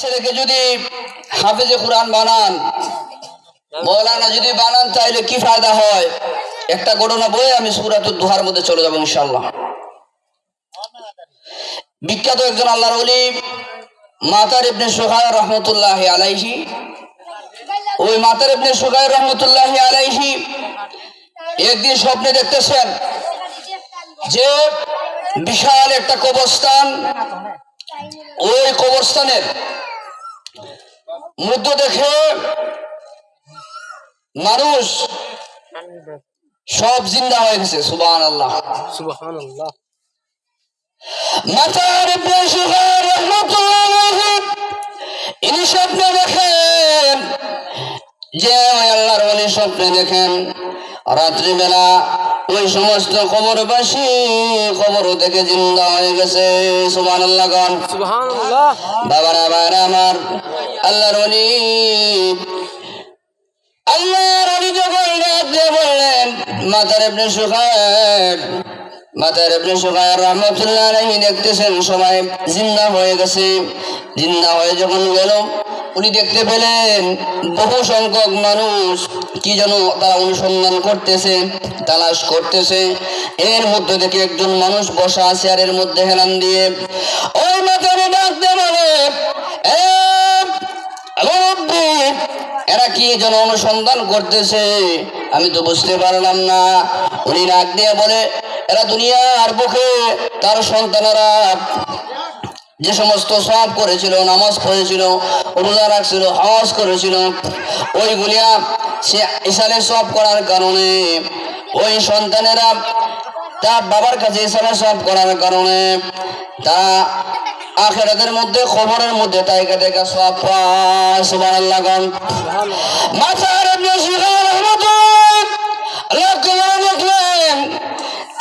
ছেলেকে যদি হাফেজে কোরআন বানান, মৌলানা যদি বানান, তাইলে কি ফায়দা হয়? একটা ঘটনা বলে আমি সুরাতুর দুহার মধ্যে চলে যাব ইনশাল্লাহ বিখ্যাত একজন আল্লাহর ওলি, মাতার ইবনে সুহায় রহমতুল্লাহ আলাইহি। ওই মাতার ইবনে সুহায় রহমতুল্লাহ আলাইহি একদিন স্বপ্নে দেখতেছেন যে বিশাল একটা কবরস্থান ওই কবরস্থানের মধ্য দেখে মানুষ সব জিন্দা হয়ে গেছে সুবান আল্লাহ মাতার আলাইহি ইনি স্বপ্নে দেখেন যে আল্লাহর ওলি স্বপ্নে দেখেন। রাত্রিবেলা ওই সমস্ত কবরবাসী কবর থেকে জিন্দা হয়ে গেছে সুবান আল্লাহ গান বাবারা বাবারা আমার আল্লাহর অলি আল্লাহর অলি যখন বললেন মাতার এমনি সুখায় দেখতেছেন, সবাই জিন্দা হয়ে গেছে। জিন্দা হয়ে যখন উনি দেখতে পেলেন বহু সংখ্যক মানুষ কি যেন তারা অনুসন্ধান করতেছে, তালাশ করতেছে। এর মধ্যে থেকে একজন মানুষ বসা এর মধ্যে হেলান দিয়ে, ওই বলে এরা কি যেন অনুসন্ধান করতেছে? আমি তো বুঝতে পারলাম না। উনি ডাক দিয়ে বলে এরা দুনিয়ার বুকে তার সন্তানেরা যে সমস্ত সব করেছিল, নামাজ পড়েছিল, রোজা রাখছিল, হজ করেছিল ওইগুলিয়া সে ইসালে সব করার কারণে, ওই সন্তানেরা তার বাবার কাছে ইসালে সব করার কারণে তারা আখেরাতের মধ্যে খবরের মধ্যে তাইকা দেখা সব পায়, সুবহানাল্লাহ মাথার এমনি শিখা রহমতুল্লাহ আল্লাহ কবরে দেখলেন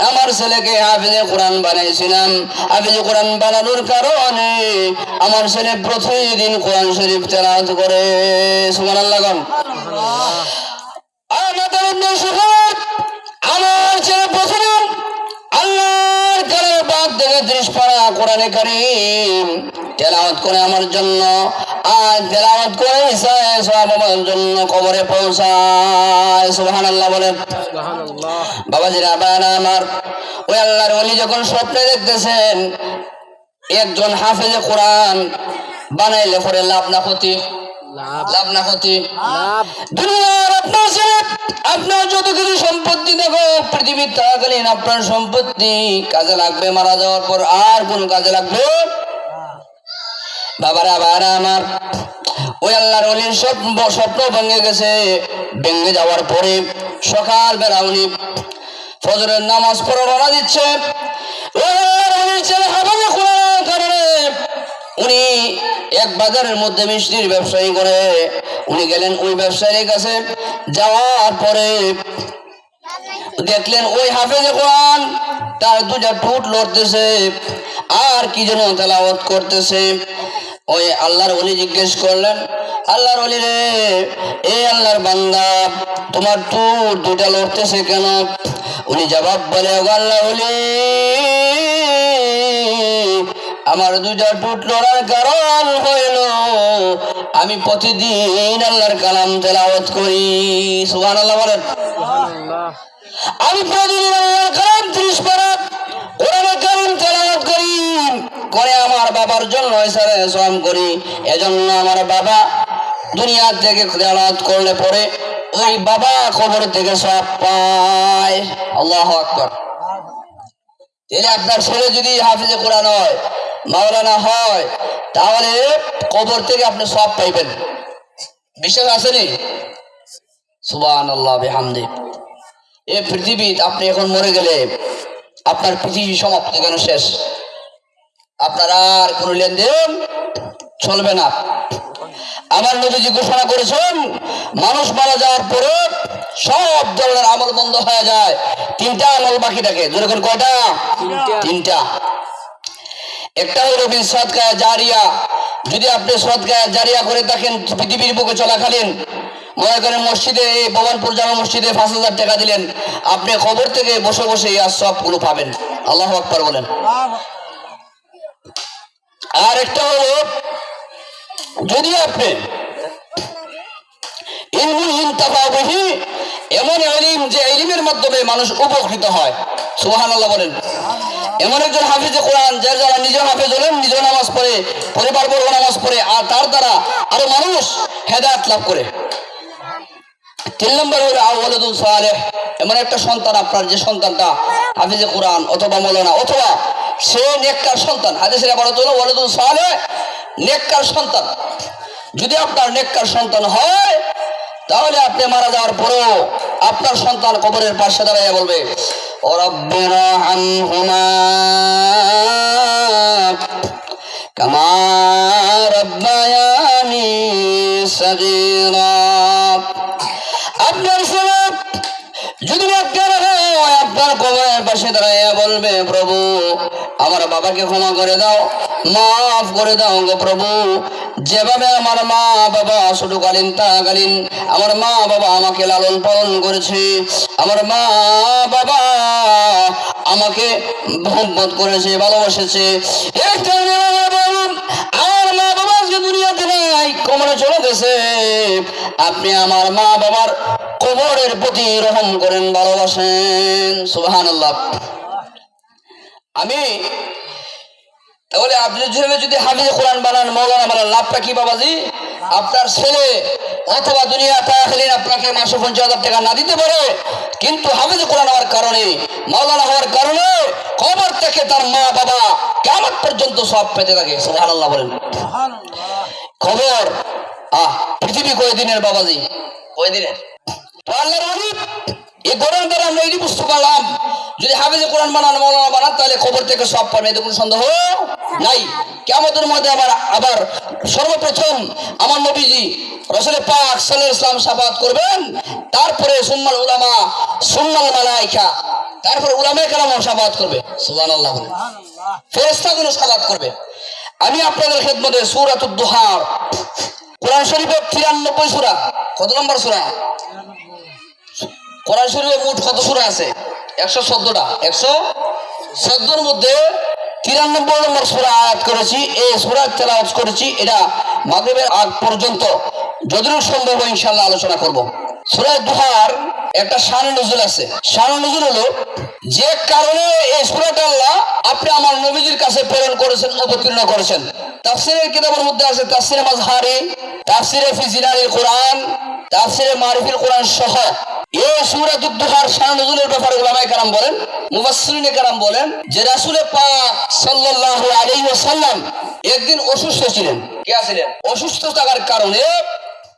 আমার ছেলেকে হাফিজে কোরআন বানাইছিলাম হাফিজে কোরআন বানানোর কারণে আমার ছেলে প্রতিদিন কোরআন শরীফ তেলাওয়াত করে। সুমান আল্লাহ আমার ছেলে কালামের বাদ থেকে ত্রিশ পারা কোরআনে কারিম। তেলাওয়াত করে আমার জন্য। আর তেলাওয়াত করে সব আমার জন্য কবরে পৌঁছায়। সুবহানাল্লাহ বলেন। সুবহানাল্লাহ। বাবাজিরা আবার আমার। ওই আল্লাহর অলি যখন স্বপ্নে দেখতেছেন একজন হাফেজে কোরআন বানাইলে পরে লাভ না ক্ষতি। লাভ। না ক্ষতি দুনিয়ার আপনার আপনার যত কিছু সম্পত্তি দেখো পৃথিবীর থাকাকালীন আপনার সম্পত্তি কাজে লাগবে মারা যাওয়ার পর আর কোন কাজে লাগবে বাবারা বাবারা আমার ওই আল্লাহর অলির স্বপ্ন স্বপ্ন ভেঙে গেছে। ভেঙে যাওয়ার পরে সকাল বেলা উনি ফজরের নামাজ পড়ে রওনা দিচ্ছে ওই আল্লাহর অলির ছেলে হাফেজে কোরআনের কারণে উনি এক বাজারের মধ্যে মিষ্টির ব্যবসায়ী করে। উনি গেলেন ওই ব্যবসায়ীর কাছে। যাওয়ার পরে দেখলেন ওই হাফেজে কোরআন, তার দুটা ঠোঁট লড়তেছে। আর কি যেন তেলাওয়াত করতেছে। ওই আল্লাহর অলি জিজ্ঞেস করলেন, আল্লাহর অলি রে, এ আল্লাহর বান্দা, তোমার ঠোঁট দুটা লড়তেছে কেন? উনি জবাব বলে আল্লাহ অলি আমার দুটা টুট লড়ার কারণ হইল। আমি প্রতিদিন আল্লাহর কালাম তেলাওয়াত করি। সুবহানাল্লাহ বলেন। আমি প্রতিদিন আল্লাহর কালাম ত্রিশ পারা কোরআনে কারিম তেলাওয়াত করি। করে আমার বাবার জন্য ইসারে সোয়াম করি। এজন্য আমার বাবা দুনিয়া থেকে তেলাওয়াত করলে পরে ওই বাবা কবর থেকে সব পায়। আল্লাহ আকবার। তাহলে আপনার ছেলে যদি হাফিজে কোরআন হয় মাওলানা হয়, তাহলে কবর থেকে আপনি সব পাইবেন। বিশ্বাস আসেনি সুবান আল্লাহ বেহামদি। এ পৃথিবী আপনি এখন মরে গেলে আপনার পৃথিবী সমাপ্ত কেন শেষ? আপনার আর কোনো লেনদেন চলবে না। আমার নবীজি ঘোষণা করেছেন, মানুষ মারা যাওয়ার পরে সব ধরনের আমল বন্ধ হয়ে যায়। তিনটা আমল বাকি থাকে। যেরকম কয়টা? তিনটা। একটা হলো জারিয়া, যদি আপনি জারিয়া করে থাকেন, পৃথিবীর বুকে চলাকালীন, মনে করেন মসজিদে, এই জামা মসজিদে পাঁচ হাজার টাকা দিলেন, আপনি খবর থেকে বসে বসে এই সবগুলো পাবেন। আল্লাহ আকবার বলেন। আর একটা হলো, যদি আপনি ইলমুল ইনতাফাবিহি এমন এলিম যে এলিমের মাধ্যমে মানুষ উপকৃত হয় সুবহানাল্লাহ বলেন। এমন একজন হাফিজে কোরআন, যার যারা হলেন নামাজ পড়ে নামাজ পড়ে, আর তার দ্বারা আরও মানুষ লাভ করে। তিন নম্বর হলো সালেহ। এমন একটা সন্তান আপনার, যে সন্তানটা হাফিজে কোরআন অথবা অথবা সে নেককার সন্তান। হাদিসের হলো ওয়ালুদুল নেককার সন্তান। যদি আপনার নেককার সন্তান হয়, তাহলে আপনি মারা যাওয়ার পরেও আপনার সন্তান কবরের পাশে দাঁড়াইয়া বলবে আপনার ছেলে যদি আপনার হয় আপনার কবরের পাশে দাঁড়াইয়া বলবে প্রভু আমার বাবাকে ক্ষমা করে দাও, মাফ করে দাও গো প্রভু। যেভাবে আমার মা বাবা ছোটকালীন তাকালীন আমার মা বাবা আমাকে লালন পালন করেছে, আমার মা বাবা আমাকে মোহব্বত করেছে, ভালোবাসেছে। আপনি আমার মা বাবার কবরের প্রতি রহম করেন, ভালোবাসেন। সুবাহান আমি? তাহলে আপনি ছেলে যদি হাফিজে কোরআন বানান মৌলানা বানান লাভটা কি বাবাজি? আপনার ছেলে অথবা দুনিয়া তাকালীন আপনাকে মাসে পঞ্চাশ হাজার টাকা না দিতে পারে কিন্তু হাফিজে কোরআন হওয়ার কারণে মৌলানা হওয়ার কারণে কবর থেকে তার মা বাবা কেমন পর্যন্ত সব পেতে থাকে। সুবহান আল্লাহ বলেন খবর আহ পৃথিবী কয়দিনের বাবাজি? কয়দিনের? হাবিব এই কোরআন দ্বারা আমরা এই বুঝতে পারলাম। যদি হাফিজে কোরআন বানান মৌলানা বানান তাহলে খবর থেকে সব পাবে এতে কোনো সন্দেহ নাই। কেমতের মধ্যে আবার আবার সর্বপ্রথম আমার নবীজি রসুল পাক সাল্লাল্লাহু ইসলাম সাফাত করবেন। তারপরে সুম্মাল উলামা সুম্মাল মালাইকা তারপরে উলামে কালামও সাফাত করবে। সুবহানাল্লাহ বলে। ফেরেশতাগুলো সাফাত করবে। আমি আপনাদের খেদমতে সূরাতুদ দুহার কোরআন শরীফের তিরানব্বই সুরা কত নম্বর সূরা? কোরআন শরীফে মোট কত সূরা আছে? একশো চোদ্দটা। একশো চোদ্দোর মধ্যে তিরানব্বই নম্বর সূরা আয়াত করেছি। এই সূরা তেলাওয়াত করেছি, এটা মাগরিবের আগ পর্যন্ত। যতটুকু সম্ভব ইনশাল্লাহ আলোচনা করব। সূরা দুহার একটা শান নজুল আছে। শান নজুল হলো, যে কারণে এই সূরাটা আল্লাহ আপনি আমার নবীজির কাছে প্রেরণ করেছেন, অবতীর্ণ করেছেন। তাফসিরের কিতাবের মধ্যে আছে তাফসিরে মাজহারি, তাফসিরে ফি জিলালিল কোরআন, তাফসিরে মারিফিল কোরআন সহ। এই সূরাতুদ দুহার শান নজুলের ব্যাপারে উলামায়ে কেরাম বলেন, মুফাসসিরিনে কেরাম বলেন যে রাসুলে পাক সাল্লাল্লাহু আলাইহি ওয়াসাল্লাম একদিন অসুস্থ ছিলেন। কে আছিলেন অসুস্থ থাকার কারণে